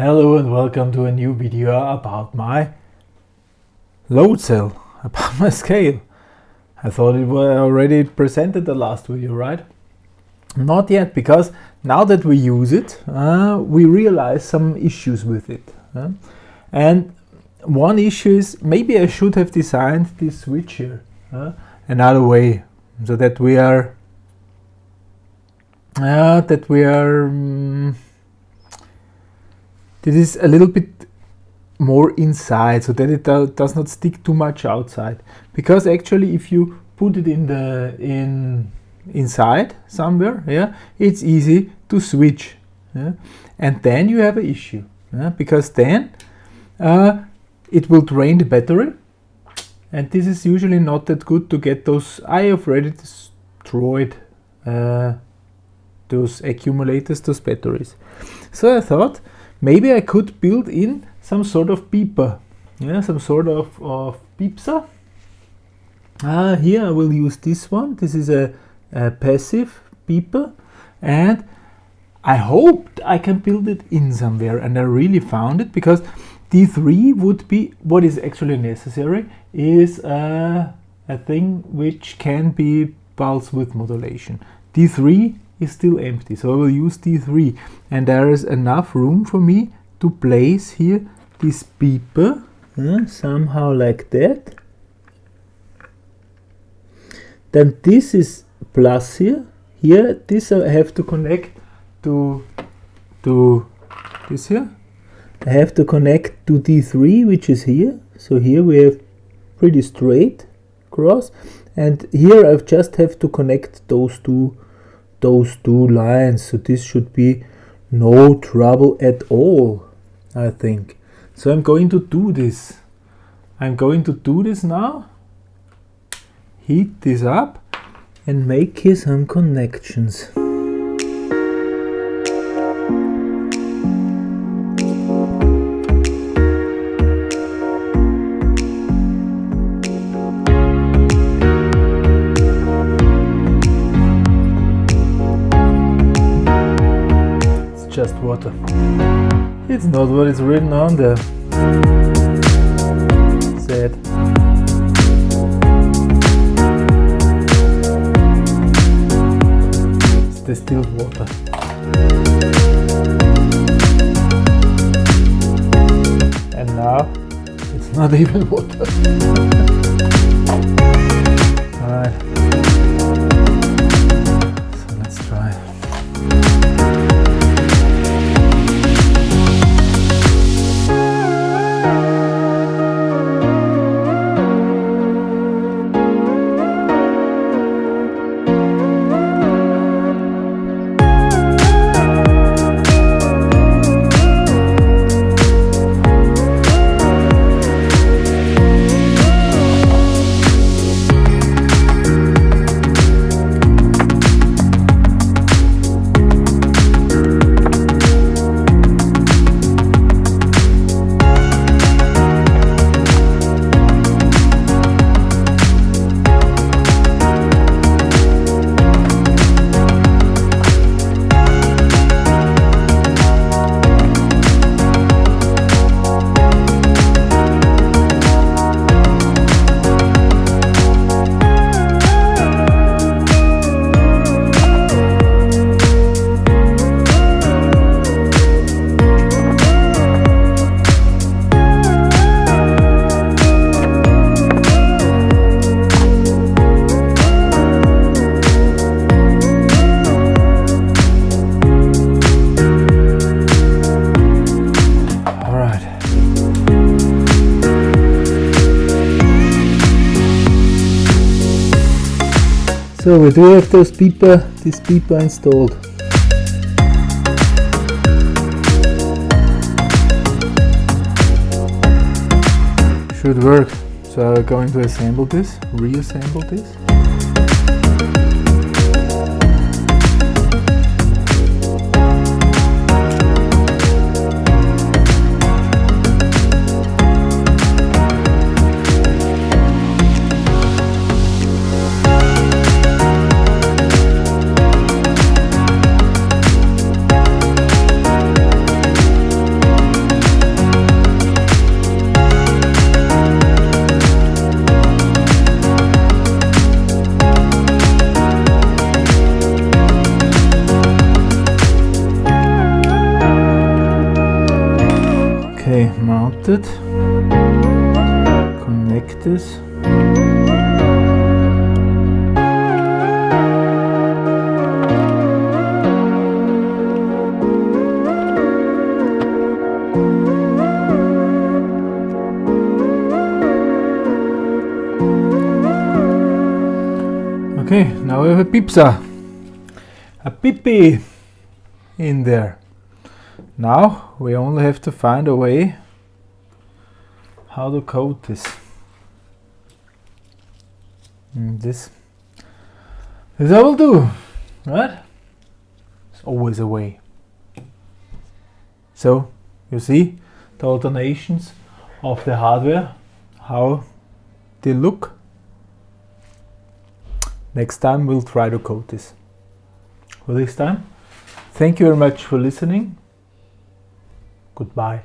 Hello and welcome to a new video about my load cell, about my scale. I thought it was already presented the last video, right? Not yet, because now that we use it, uh, we realize some issues with it. Uh? And one issue is maybe I should have designed this switch here uh, another way so that we are uh, that we are um, this is a little bit more inside so that it do does not stick too much outside because actually if you put it in the in inside somewhere yeah it's easy to switch yeah? and then you have an issue yeah? because then uh, it will drain the battery and this is usually not that good to get those I have already destroyed uh, those accumulators those batteries so I thought maybe I could build in some sort of beeper yeah some sort of, of beepser uh, here I will use this one. This is a, a passive beeper and I hoped I can build it in somewhere and I really found it because D3 would be what is actually necessary is uh, a thing which can be pulse width modulation. D3 is still empty. So I will use D3 and there is enough room for me to place here this beeper uh, somehow like that. Then this is plus here. Here this I have to connect to to this here. I have to connect to D3 which is here. So here we have pretty straight cross. And here I just have to connect those two those two lines so this should be no trouble at all I think. So I'm going to do this. I'm going to do this now. Heat this up and make here some connections water. It's not what is written on there. Sad. It's distilled water. And now it's not even water. Alright. So we do have those beeper, this beeper installed. Should work. So I'm going to assemble this, reassemble this. Mounted. Connect this. Okay, now we have a pizza, a pipi in there. Now we only have to find a way how to coat this. And this, this I will do, right? It's always a way. So you see the alternations of the hardware, how they look. Next time we'll try to coat this. For this time, thank you very much for listening. Goodbye.